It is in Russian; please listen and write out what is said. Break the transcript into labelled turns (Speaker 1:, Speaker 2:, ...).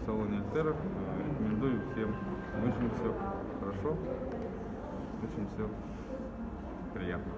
Speaker 1: в салоне Альтера. Рекомендую всем. Очень все хорошо, очень все приятно.